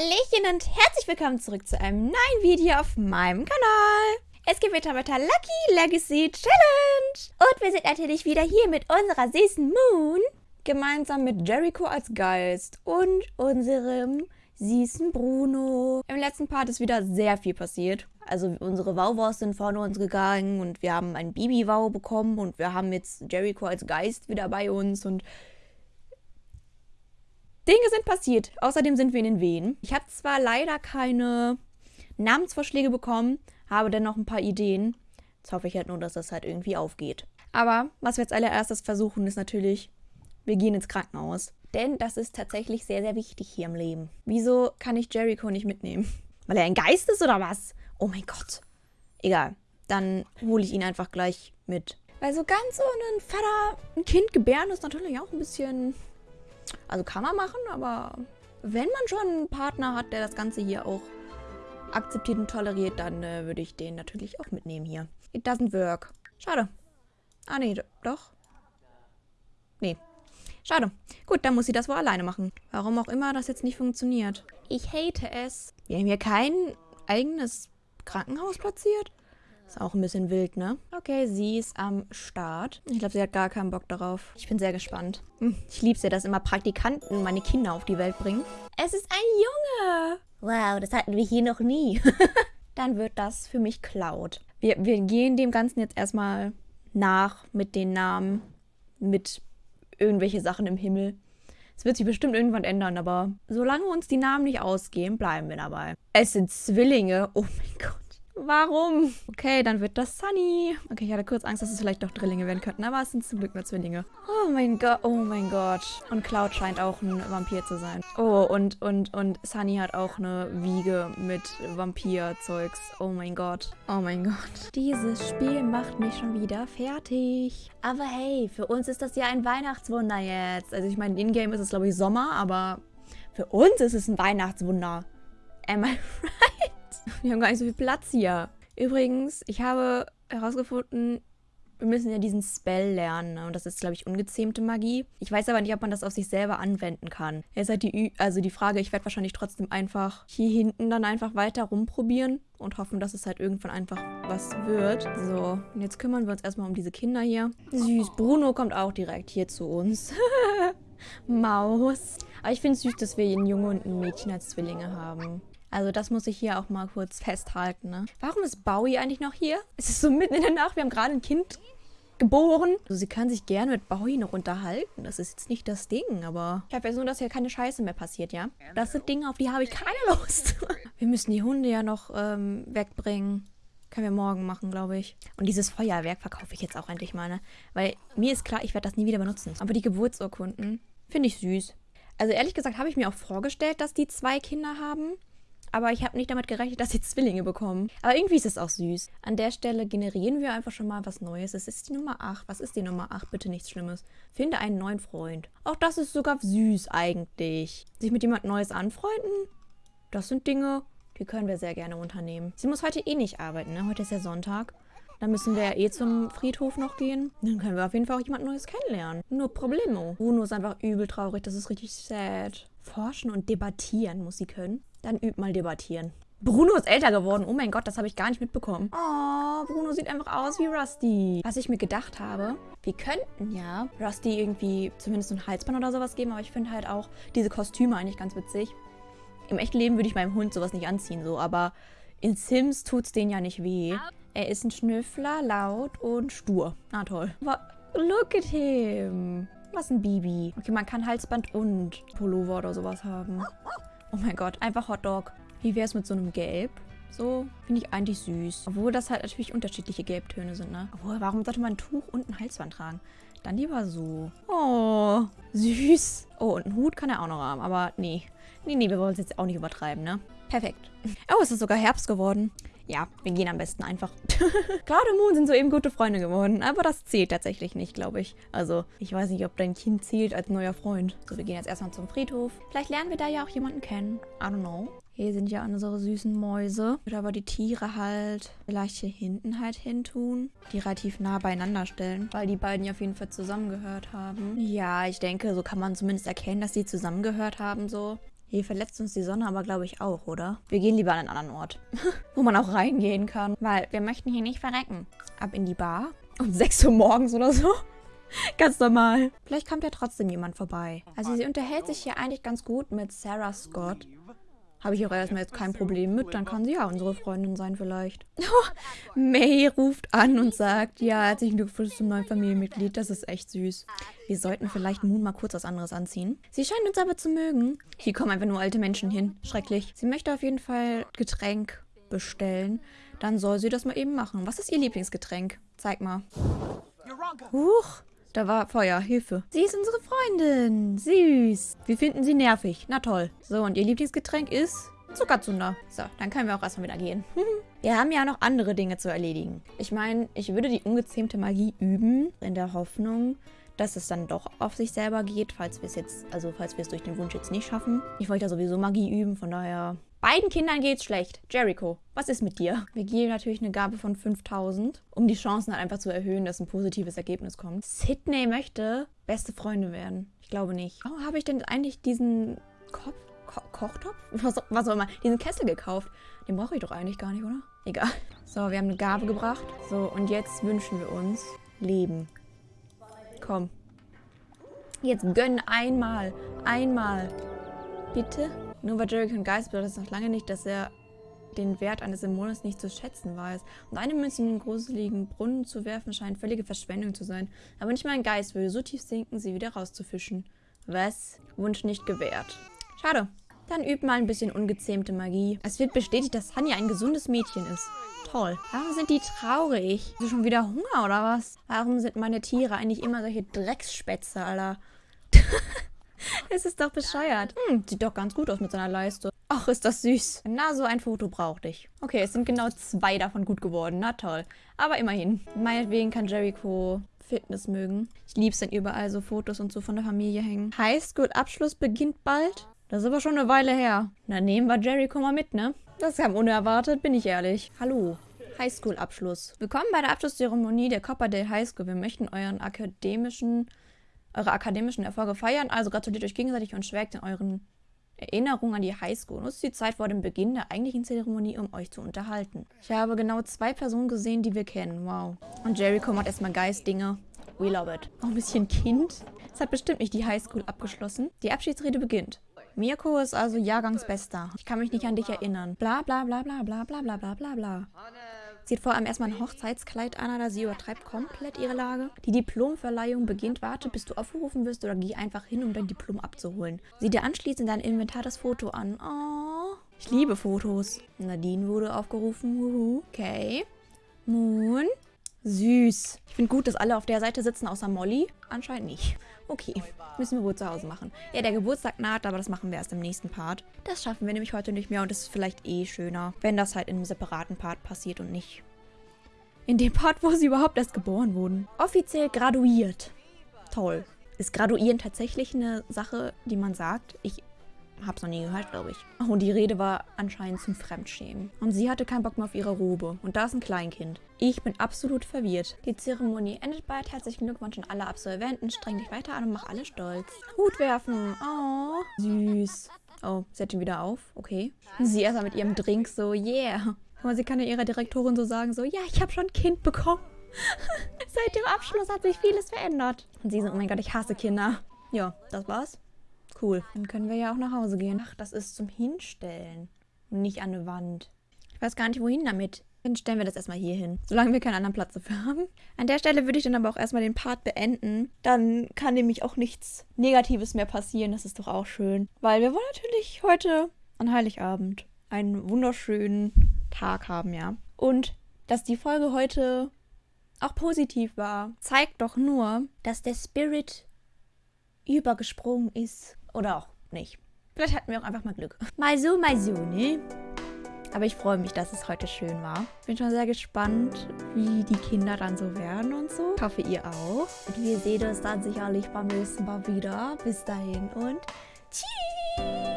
Hallöchen und herzlich willkommen zurück zu einem neuen Video auf meinem Kanal. Es geht wieder mit der Lucky Legacy Challenge. Und wir sind natürlich wieder hier mit unserer süßen Moon. Gemeinsam mit Jericho als Geist und unserem süßen Bruno. Im letzten Part ist wieder sehr viel passiert. Also unsere Wauwaus sind vorne uns gegangen und wir haben ein Bibi-Wow bekommen und wir haben jetzt Jericho als Geist wieder bei uns und Dinge sind passiert. Außerdem sind wir in den Wehen. Ich habe zwar leider keine Namensvorschläge bekommen, habe dennoch ein paar Ideen. Jetzt hoffe ich halt nur, dass das halt irgendwie aufgeht. Aber was wir als allererstes versuchen, ist natürlich, wir gehen ins Krankenhaus. Denn das ist tatsächlich sehr, sehr wichtig hier im Leben. Wieso kann ich Jericho nicht mitnehmen? Weil er ein Geist ist oder was? Oh mein Gott. Egal. Dann hole ich ihn einfach gleich mit. Weil so ganz ohne einen Vater ein Kind gebären ist natürlich auch ein bisschen also kann man machen, aber wenn man schon einen Partner hat, der das Ganze hier auch akzeptiert und toleriert, dann äh, würde ich den natürlich auch mitnehmen hier. It doesn't work. Schade. Ah, nee, doch. Nee. Schade. Gut, dann muss sie das wohl alleine machen. Warum auch immer das jetzt nicht funktioniert. Ich hate es. Wir haben hier kein eigenes Krankenhaus platziert. Ist auch ein bisschen wild, ne? Okay, sie ist am Start. Ich glaube, sie hat gar keinen Bock darauf. Ich bin sehr gespannt. Hm, ich liebe es ja, dass immer Praktikanten meine Kinder auf die Welt bringen. Es ist ein Junge! Wow, das hatten wir hier noch nie. Dann wird das für mich Cloud. Wir, wir gehen dem Ganzen jetzt erstmal nach mit den Namen, mit irgendwelche Sachen im Himmel. Es wird sich bestimmt irgendwann ändern, aber solange uns die Namen nicht ausgehen, bleiben wir dabei. Es sind Zwillinge. Oh mein Gott. Warum? Okay, dann wird das Sunny. Okay, ich hatte kurz Angst, dass es vielleicht doch Drillinge werden könnten, aber es sind zum Glück nur Zwillinge. Oh mein Gott, oh mein Gott. Und Cloud scheint auch ein Vampir zu sein. Oh, und, und, und Sunny hat auch eine Wiege mit Vampir-Zeugs. Oh mein Gott. Oh mein Gott. Dieses Spiel macht mich schon wieder fertig. Aber hey, für uns ist das ja ein Weihnachtswunder jetzt. Also ich meine, in-game ist es glaube ich Sommer, aber für uns ist es ein Weihnachtswunder. Am I right? Wir haben gar nicht so viel Platz hier. Übrigens, ich habe herausgefunden, wir müssen ja diesen Spell lernen. Ne? Und das ist, glaube ich, ungezähmte Magie. Ich weiß aber nicht, ob man das auf sich selber anwenden kann. Jetzt halt die, Ü also die Frage, ich werde wahrscheinlich trotzdem einfach hier hinten dann einfach weiter rumprobieren und hoffen, dass es halt irgendwann einfach was wird. So, und jetzt kümmern wir uns erstmal um diese Kinder hier. Süß, Bruno kommt auch direkt hier zu uns. Maus. Aber ich finde es süß, dass wir einen Junge und ein Mädchen als Zwillinge haben. Also das muss ich hier auch mal kurz festhalten. Ne? Warum ist Bowie eigentlich noch hier? Es ist so mitten in der Nacht, wir haben gerade ein Kind geboren. Also sie kann sich gerne mit Bowie noch unterhalten. Das ist jetzt nicht das Ding, aber ich habe ja so, dass hier keine Scheiße mehr passiert, ja? Das sind Dinge, auf die habe ich keine Lust. wir müssen die Hunde ja noch ähm, wegbringen. Können wir morgen machen, glaube ich. Und dieses Feuerwerk verkaufe ich jetzt auch endlich mal, ne? Weil mir ist klar, ich werde das nie wieder benutzen. Aber die Geburtsurkunden finde ich süß. Also ehrlich gesagt habe ich mir auch vorgestellt, dass die zwei Kinder haben. Aber ich habe nicht damit gerechnet, dass sie Zwillinge bekommen. Aber irgendwie ist es auch süß. An der Stelle generieren wir einfach schon mal was Neues. Es ist die Nummer 8. Was ist die Nummer 8? Bitte nichts Schlimmes. Finde einen neuen Freund. Auch das ist sogar süß eigentlich. Sich mit jemand Neues anfreunden? Das sind Dinge, die können wir sehr gerne unternehmen. Sie muss heute eh nicht arbeiten, ne? Heute ist ja Sonntag. Dann müssen wir ja eh zum Friedhof noch gehen. Dann können wir auf jeden Fall auch jemand Neues kennenlernen. Nur Problemo. Bruno ist einfach übel traurig. Das ist richtig sad. Forschen und debattieren muss sie können. Dann üb mal debattieren. Bruno ist älter geworden. Oh mein Gott, das habe ich gar nicht mitbekommen. Oh, Bruno sieht einfach aus wie Rusty. Was ich mir gedacht habe, wir könnten ja Rusty irgendwie zumindest ein Halsband oder sowas geben, aber ich finde halt auch diese Kostüme eigentlich ganz witzig. Im echten Leben würde ich meinem Hund sowas nicht anziehen, so, aber in Sims tut es denen ja nicht weh. Er ist ein Schnüffler, laut und stur. Na toll. Look at him. Was ein Bibi. Okay, man kann Halsband und Pullover oder sowas haben. Oh mein Gott, einfach Hotdog. Wie wäre es mit so einem Gelb? So finde ich eigentlich süß. Obwohl das halt natürlich unterschiedliche Gelbtöne sind, ne? Obwohl, warum sollte man ein Tuch und ein Halsband tragen? Dann lieber so. Oh, süß. Oh, und einen Hut kann er auch noch haben. Aber nee. Nee, nee, wir wollen es jetzt auch nicht übertreiben, ne? Perfekt. Oh, es ist sogar Herbst geworden. Ja, wir gehen am besten einfach. Cloud und Moon sind soeben gute Freunde geworden, aber das zählt tatsächlich nicht, glaube ich. Also, ich weiß nicht, ob dein Kind zählt als neuer Freund. So, wir gehen jetzt erstmal zum Friedhof. Vielleicht lernen wir da ja auch jemanden kennen. I don't know. Hier sind ja unsere süßen Mäuse. Ich würde aber die Tiere halt vielleicht hier hinten halt hin tun. Die relativ nah beieinander stellen, weil die beiden ja auf jeden Fall zusammengehört haben. Ja, ich denke, so kann man zumindest erkennen, dass sie zusammengehört haben, so. Hier verletzt uns die Sonne aber, glaube ich, auch, oder? Wir gehen lieber an einen anderen Ort, wo man auch reingehen kann. Weil wir möchten hier nicht verrecken. Ab in die Bar. Um 6 Uhr morgens oder so. ganz normal. Vielleicht kommt ja trotzdem jemand vorbei. Also sie unterhält sich hier eigentlich ganz gut mit Sarah Scott. Habe ich auch erstmal jetzt kein Problem mit, dann kann sie ja unsere Freundin sein vielleicht. Oh, May ruft an und sagt, ja, herzlichen Glückwunsch zum neuen Familienmitglied, das ist echt süß. Wir sollten vielleicht Moon mal kurz was anderes anziehen. Sie scheint uns aber zu mögen. Hier kommen einfach nur alte Menschen hin. Schrecklich. Sie möchte auf jeden Fall Getränk bestellen. Dann soll sie das mal eben machen. Was ist ihr Lieblingsgetränk? Zeig mal. Huch, da war Feuer. Hilfe. Sie ist unsere Freundin. Süß. Wir finden sie nervig. Na toll. So, und ihr Lieblingsgetränk ist Zuckerzunder. So, dann können wir auch erstmal wieder gehen. wir haben ja noch andere Dinge zu erledigen. Ich meine, ich würde die ungezähmte Magie üben, in der Hoffnung, dass es dann doch auf sich selber geht, falls wir es jetzt, also falls wir es durch den Wunsch jetzt nicht schaffen. Ich wollte ja sowieso Magie üben, von daher Beiden Kindern geht's schlecht. Jericho, was ist mit dir? Wir geben natürlich eine Gabe von 5000, um die Chancen halt einfach zu erhöhen, dass ein positives Ergebnis kommt. Sydney möchte beste Freunde werden. Ich glaube nicht. Warum habe ich denn eigentlich diesen Kopf, Ko Kochtopf? Was, was auch immer. Diesen Kessel gekauft. Den brauche ich doch eigentlich gar nicht, oder? Egal. So, wir haben eine Gabe gebracht. So, und jetzt wünschen wir uns Leben. Komm. Jetzt gönn einmal. Einmal. Bitte? Nur weil Jerry kein Geist bedeutet das noch lange nicht, dass er den Wert eines Dämonens nicht zu schätzen weiß. Und eine Münze in den gruseligen Brunnen zu werfen, scheint völlige Verschwendung zu sein. Aber nicht mal ein Geist würde so tief sinken, sie wieder rauszufischen. Was? Wunsch nicht gewährt. Schade. Dann üb mal ein bisschen ungezähmte Magie. Es wird bestätigt, dass Hanya ein gesundes Mädchen ist. Toll. Warum sind die traurig? Hast du schon wieder Hunger oder was? Warum sind meine Tiere eigentlich immer solche Drecksspätze, Alter? Es ist doch bescheuert. Hm, sieht doch ganz gut aus mit seiner Leiste. Ach, ist das süß. Na, so ein Foto brauchte ich. Okay, es sind genau zwei davon gut geworden. Na toll. Aber immerhin. Meinetwegen kann Jericho Fitness mögen. Ich liebe es, wenn überall so Fotos und so von der Familie hängen. Highschool-Abschluss beginnt bald? Das ist aber schon eine Weile her. Na, nehmen wir Jericho mal mit, ne? Das kam unerwartet, bin ich ehrlich. Hallo. Highschool-Abschluss. Willkommen bei der Abschlusszeremonie der Copperdale High School. Wir möchten euren akademischen eure akademischen Erfolge feiern. Also gratuliert euch gegenseitig und schwelgt in euren Erinnerungen an die Highschool. Nutzt die Zeit vor dem Beginn der eigentlichen Zeremonie, um euch zu unterhalten. Ich habe genau zwei Personen gesehen, die wir kennen. Wow. Und Jericho macht erstmal Geistdinge. We love it. Auch ein bisschen Kind. Es hat bestimmt nicht die Highschool abgeschlossen. Die Abschiedsrede beginnt. Mirko ist also Jahrgangsbester. Ich kann mich nicht an dich erinnern. Bla bla bla bla bla bla bla bla bla bla. Zieht vor allem erstmal ein Hochzeitskleid an, oder sie übertreibt komplett ihre Lage. Die Diplomverleihung beginnt. Warte, bis du aufgerufen wirst oder geh einfach hin, um dein Diplom abzuholen. Sieh dir anschließend in dein Inventar das Foto an. Oh, ich liebe Fotos. Nadine wurde aufgerufen. Uhu. Okay. Moon. Süß. Ich finde gut, dass alle auf der Seite sitzen, außer Molly. Anscheinend nicht. Okay, müssen wir wohl zu Hause machen. Ja, der Geburtstag naht, aber das machen wir erst im nächsten Part. Das schaffen wir nämlich heute nicht mehr und das ist vielleicht eh schöner, wenn das halt in einem separaten Part passiert und nicht in dem Part, wo sie überhaupt erst geboren wurden. Offiziell graduiert. Toll. Ist Graduieren tatsächlich eine Sache, die man sagt? Ich Hab's noch nie gehört, glaube ich. Oh, und die Rede war anscheinend zum Fremdschämen. Und sie hatte keinen Bock mehr auf ihre Robe. Und da ist ein Kleinkind. Ich bin absolut verwirrt. Die Zeremonie endet bald. Herzlichen Glückwunsch an alle Absolventen. Streng dich weiter an und mach alle stolz. Hut werfen. Oh, süß. Oh, sie hat ihn wieder auf. Okay. Sie erstmal mit ihrem Drink so, yeah. Aber sie kann ja ihrer Direktorin so sagen, so, ja, ich habe schon ein Kind bekommen. Seit dem Abschluss hat sich vieles verändert. Und sie so, oh mein Gott, ich hasse Kinder. Ja, das war's. Cool. Dann können wir ja auch nach Hause gehen. Ach, das ist zum Hinstellen. Und nicht an eine Wand. Ich weiß gar nicht, wohin damit. Dann stellen wir das erstmal hier hin, solange wir keinen anderen Platz dafür haben. An der Stelle würde ich dann aber auch erstmal den Part beenden. Dann kann nämlich auch nichts Negatives mehr passieren. Das ist doch auch schön. Weil wir wollen natürlich heute an Heiligabend einen wunderschönen Tag haben, ja. Und dass die Folge heute auch positiv war, zeigt doch nur, dass der Spirit übergesprungen ist oder auch nicht. Vielleicht hatten wir auch einfach mal Glück. Mal so, mal so, ne? Aber ich freue mich, dass es heute schön war. Bin schon sehr gespannt, wie die Kinder dann so werden und so. Ich hoffe, ihr auch. Und wir sehen uns dann sicherlich beim nächsten Mal wieder. Bis dahin und tschüss!